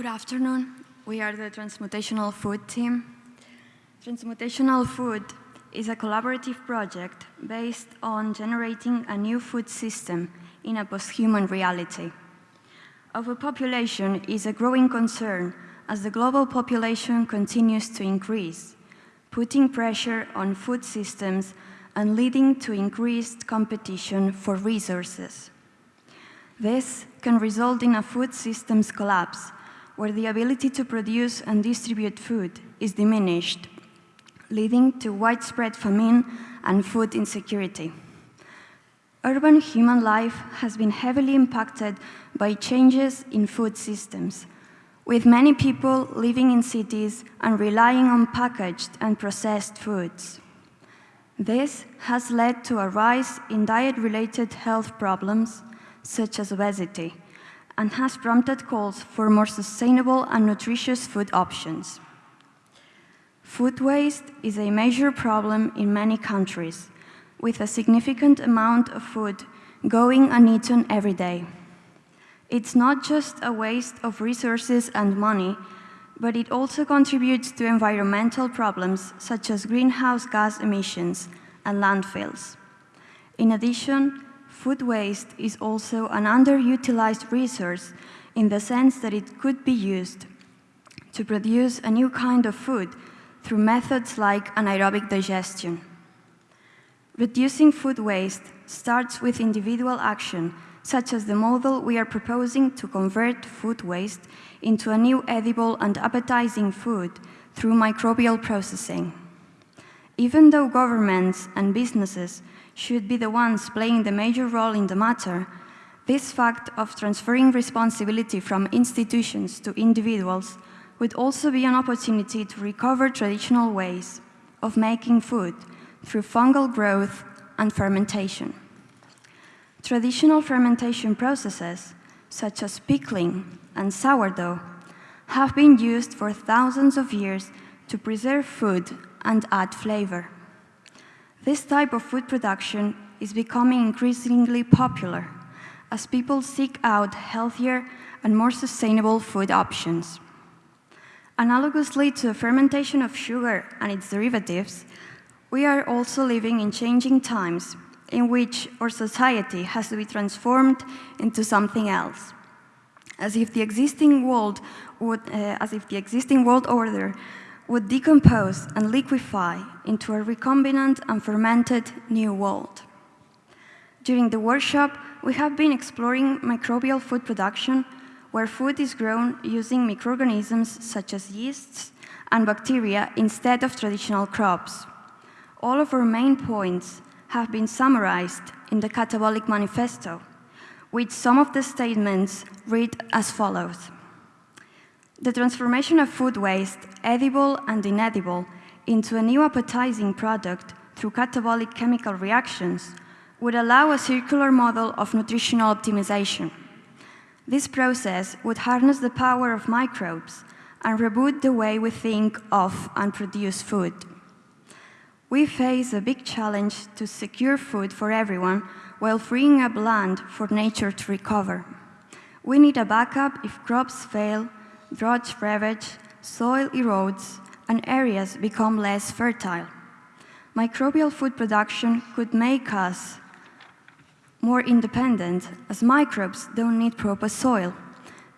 Good afternoon. We are the Transmutational Food team. Transmutational Food is a collaborative project based on generating a new food system in a post-human reality. Overpopulation is a growing concern as the global population continues to increase, putting pressure on food systems and leading to increased competition for resources. This can result in a food systems collapse, where the ability to produce and distribute food is diminished, leading to widespread famine and food insecurity. Urban human life has been heavily impacted by changes in food systems, with many people living in cities and relying on packaged and processed foods. This has led to a rise in diet-related health problems, such as obesity, and has prompted calls for more sustainable and nutritious food options. Food waste is a major problem in many countries, with a significant amount of food going uneaten every day. It's not just a waste of resources and money, but it also contributes to environmental problems such as greenhouse gas emissions and landfills. In addition, food waste is also an underutilized resource in the sense that it could be used to produce a new kind of food through methods like anaerobic digestion. Reducing food waste starts with individual action, such as the model we are proposing to convert food waste into a new edible and appetizing food through microbial processing. Even though governments and businesses should be the ones playing the major role in the matter, this fact of transferring responsibility from institutions to individuals would also be an opportunity to recover traditional ways of making food through fungal growth and fermentation. Traditional fermentation processes, such as pickling and sourdough, have been used for thousands of years to preserve food and add flavor. This type of food production is becoming increasingly popular as people seek out healthier and more sustainable food options. Analogously to the fermentation of sugar and its derivatives, we are also living in changing times in which our society has to be transformed into something else, as if the existing world, would, uh, as if the existing world order would decompose and liquefy into a recombinant and fermented new world. During the workshop, we have been exploring microbial food production, where food is grown using microorganisms such as yeasts and bacteria instead of traditional crops all of our main points have been summarized in the Catabolic Manifesto, with some of the statements read as follows. The transformation of food waste, edible and inedible, into a new appetizing product through catabolic chemical reactions would allow a circular model of nutritional optimization. This process would harness the power of microbes and reboot the way we think of and produce food. We face a big challenge to secure food for everyone while freeing up land for nature to recover. We need a backup if crops fail, droughts ravage, soil erodes, and areas become less fertile. Microbial food production could make us more independent, as microbes don't need proper soil.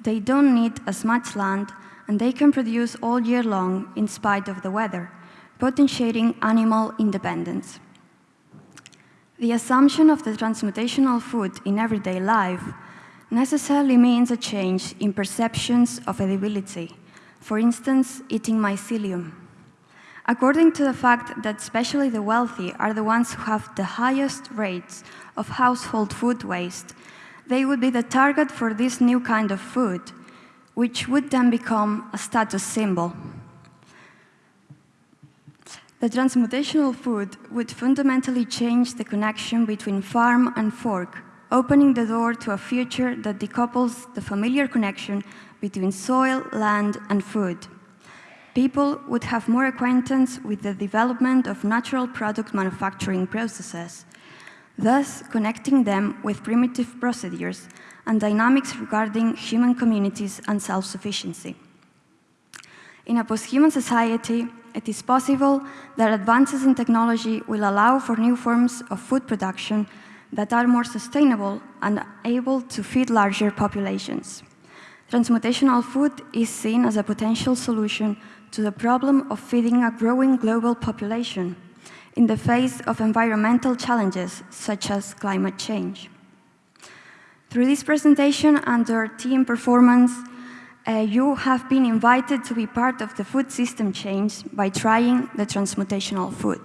They don't need as much land, and they can produce all year long in spite of the weather potentiating animal independence. The assumption of the transmutational food in everyday life necessarily means a change in perceptions of edibility, for instance, eating mycelium. According to the fact that especially the wealthy are the ones who have the highest rates of household food waste, they would be the target for this new kind of food, which would then become a status symbol. The transmutational food would fundamentally change the connection between farm and fork, opening the door to a future that decouples the familiar connection between soil, land, and food. People would have more acquaintance with the development of natural product manufacturing processes. thus connecting them with primitive procedures and dynamics regarding human communities and self-sufficiency. In a post-human society, it is possible that advances in technology will allow for new forms of food production that are more sustainable and able to feed larger populations. Transmutational food is seen as a potential solution to the problem of feeding a growing global population in the face of environmental challenges such as climate change. Through this presentation and our team performance, uh, you have been invited to be part of the food system change by trying the transmutational food.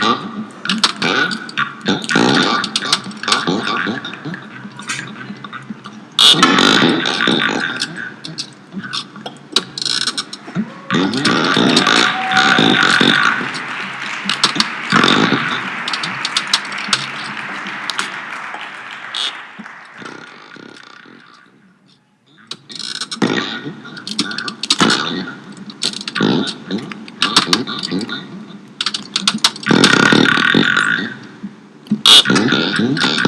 Ja. Hm?